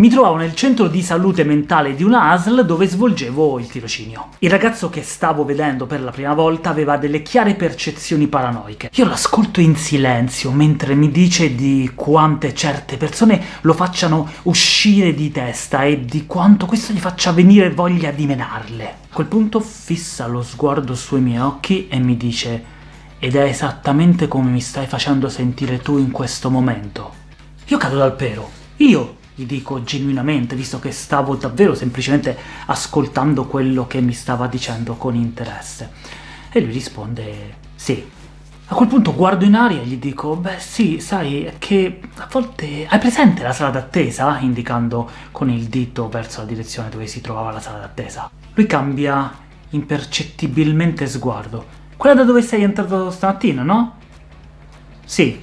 Mi trovavo nel centro di salute mentale di una ASL dove svolgevo il tirocinio. Il ragazzo che stavo vedendo per la prima volta aveva delle chiare percezioni paranoiche. Io l'ascolto in silenzio mentre mi dice di quante certe persone lo facciano uscire di testa e di quanto questo gli faccia venire voglia di menarle. A quel punto fissa lo sguardo sui miei occhi e mi dice «Ed è esattamente come mi stai facendo sentire tu in questo momento». Io cado dal pero. Io, gli dico genuinamente, visto che stavo davvero semplicemente ascoltando quello che mi stava dicendo con interesse. E lui risponde «Sì». A quel punto guardo in aria e gli dico «Beh sì, sai, che a volte... Hai presente la sala d'attesa?» indicando con il dito verso la direzione dove si trovava la sala d'attesa. Lui cambia impercettibilmente sguardo quella da dove sei entrato stamattina, no? Sì,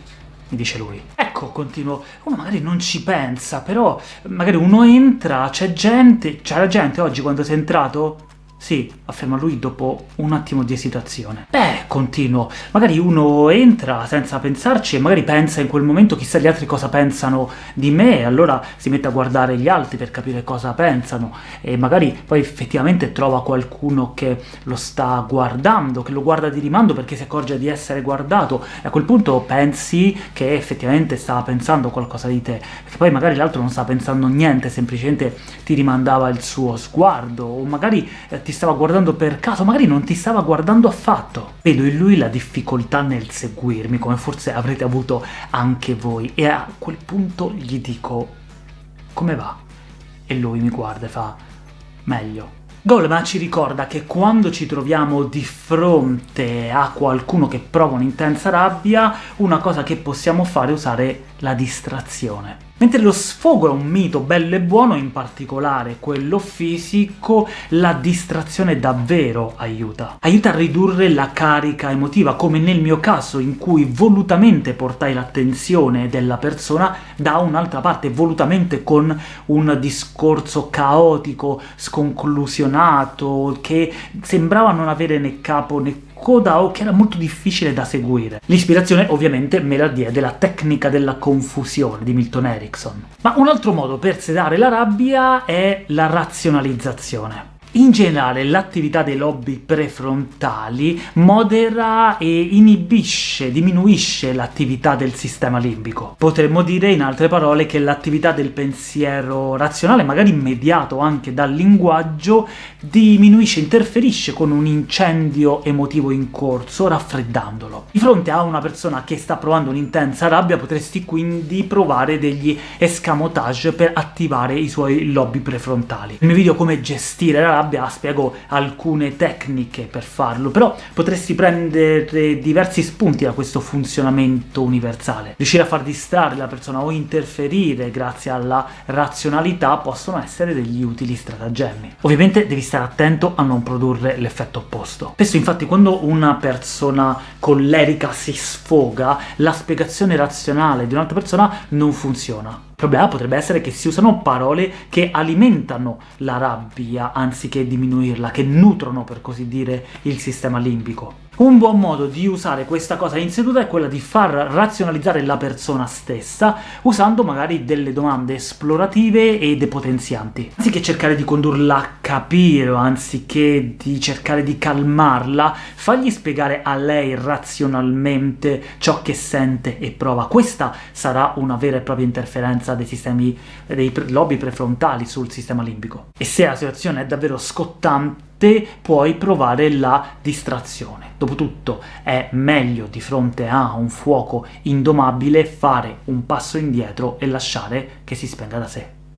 mi dice lui. Ecco, continuo, uno magari non ci pensa, però magari uno entra, c'è gente, c'era gente oggi quando sei entrato? Sì, afferma lui dopo un attimo di esitazione. Beh, continuo, magari uno entra senza pensarci e magari pensa in quel momento chissà gli altri cosa pensano di me, e allora si mette a guardare gli altri per capire cosa pensano, e magari poi effettivamente trova qualcuno che lo sta guardando, che lo guarda di rimando perché si accorge di essere guardato, e a quel punto pensi che effettivamente stava pensando qualcosa di te, perché poi magari l'altro non sta pensando niente, semplicemente ti rimandava il suo sguardo, o magari eh, ti stava guardando per caso, magari non ti stava guardando affatto. Vedo in lui la difficoltà nel seguirmi, come forse avrete avuto anche voi, e a quel punto gli dico «Come va?» E lui mi guarda e fa «Meglio». Goleman ci ricorda che quando ci troviamo di fronte a qualcuno che prova un'intensa rabbia, una cosa che possiamo fare è usare la distrazione. Mentre lo sfogo è un mito bello e buono, in particolare quello fisico, la distrazione davvero aiuta. Aiuta a ridurre la carica emotiva, come nel mio caso, in cui volutamente portai l'attenzione della persona da un'altra parte, volutamente con un discorso caotico, sconclusionato, che sembrava non avere né capo né coda o che era molto difficile da seguire. L'ispirazione ovviamente me la diede la tecnica della confusione di Milton Erickson. Ma un altro modo per sedare la rabbia è la razionalizzazione. In generale l'attività dei lobi prefrontali modera e inibisce, diminuisce l'attività del sistema limbico. Potremmo dire, in altre parole, che l'attività del pensiero razionale, magari mediato anche dal linguaggio, diminuisce, interferisce con un incendio emotivo in corso, raffreddandolo. Di fronte a una persona che sta provando un'intensa rabbia potresti quindi provare degli escamotage per attivare i suoi lobi prefrontali. Nel mio video come gestire la rabbia spiego alcune tecniche per farlo, però potresti prendere diversi spunti da questo funzionamento universale. Riuscire a far distrarre la persona o interferire grazie alla razionalità possono essere degli utili stratagemmi. Ovviamente devi stare attento a non produrre l'effetto opposto. Spesso infatti quando una persona collerica si sfoga, la spiegazione razionale di un'altra persona non funziona. Il problema potrebbe essere che si usano parole che alimentano la rabbia anziché diminuirla, che nutrono, per così dire, il sistema limbico. Un buon modo di usare questa cosa in seduta è quella di far razionalizzare la persona stessa, usando magari delle domande esplorative e depotenzianti. Anziché cercare di condurla a capire, anziché di cercare di calmarla, fagli spiegare a lei razionalmente ciò che sente e prova. Questa sarà una vera e propria interferenza dei sistemi dei lobi prefrontali sul sistema limbico. E se la situazione è davvero scottante, te puoi provare la distrazione. Dopotutto è meglio di fronte a un fuoco indomabile fare un passo indietro e lasciare che si spenga da sé.